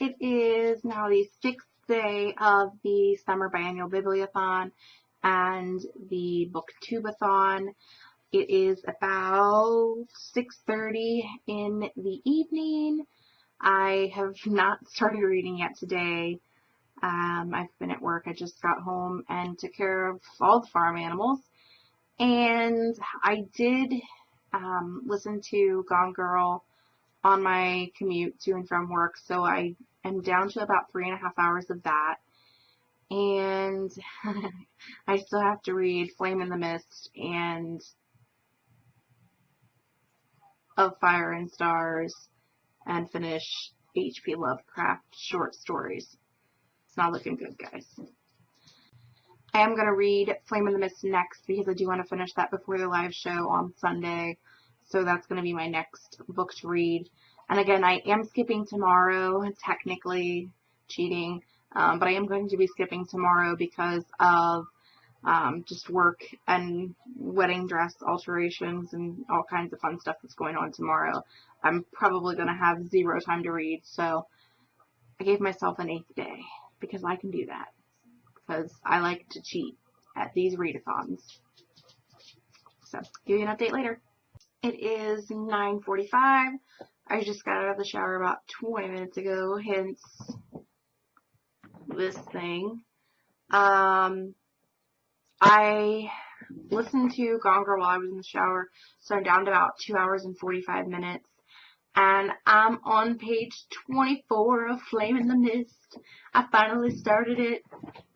It is now the sixth day of the Summer Biennial Bibliothon and the Booktubeathon. It is about 6.30 in the evening. I have not started reading yet today. Um, I've been at work. I just got home and took care of all the farm animals. And I did um, listen to Gone Girl on my commute to and from work, so I am down to about three and a half hours of that. And I still have to read Flame in the Mist and Of Fire and Stars and finish H.P. Lovecraft short stories. It's not looking good, guys. I am going to read Flame in the Mist next because I do want to finish that before the live show on Sunday. So that's going to be my next book to read. And again, I am skipping tomorrow, technically cheating, um, but I am going to be skipping tomorrow because of um, just work and wedding dress alterations and all kinds of fun stuff that's going on tomorrow. I'm probably going to have zero time to read, so I gave myself an eighth day because I can do that because I like to cheat at these readathons. So, give you an update later. It is 9.45. I just got out of the shower about 20 minutes ago, hence this thing. Um, I listened to Gone Girl while I was in the shower, so I'm down to about 2 hours and 45 minutes and I'm on page 24 of Flame in the Mist. I finally started it.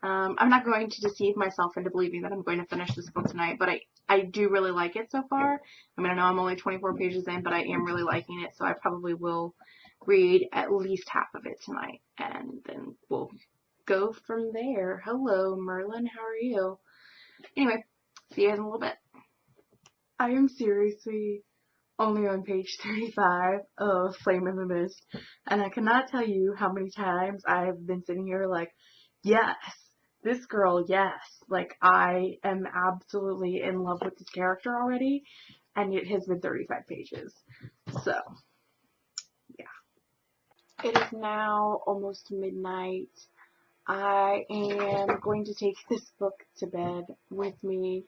Um, I'm not going to deceive myself into believing that I'm going to finish this book tonight, but I, I do really like it so far. I mean, I know I'm only 24 pages in, but I am really liking it, so I probably will read at least half of it tonight, and then we'll go from there. Hello, Merlin, how are you? Anyway, see you guys in a little bit. I am seriously only on page 35 of Flame in the Mist, and I cannot tell you how many times I've been sitting here like, yes, this girl, yes, like I am absolutely in love with this character already, and it has been 35 pages. So, yeah. It is now almost midnight. I am going to take this book to bed with me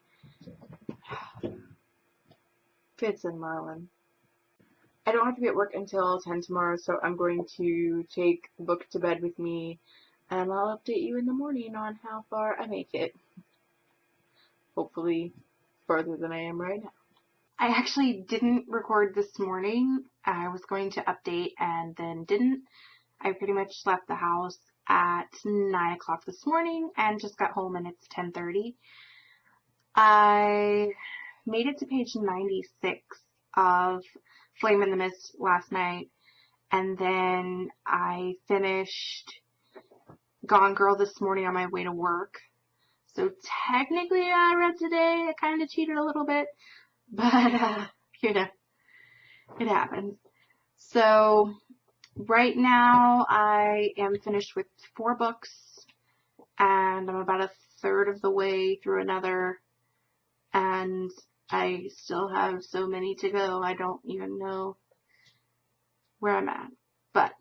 Fitz and Merlin. I don't have to be at work until 10 tomorrow, so I'm going to take the book to bed with me, and I'll update you in the morning on how far I make it. Hopefully further than I am right now. I actually didn't record this morning. I was going to update and then didn't. I pretty much left the house at 9 o'clock this morning and just got home and it's 10.30. I made it to page 96 of Flame in the Mist last night, and then I finished Gone Girl this morning on my way to work. So technically I read today. I kind of cheated a little bit, but uh, you know, it happens. So right now I am finished with four books, and I'm about a third of the way through another, and I still have so many to go, I don't even know where I'm at. But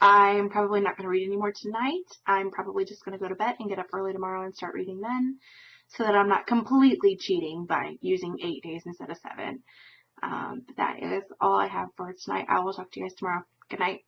I'm probably not going to read anymore tonight. I'm probably just going to go to bed and get up early tomorrow and start reading then so that I'm not completely cheating by using eight days instead of seven. Um, but that is all I have for tonight. I will talk to you guys tomorrow. Good night.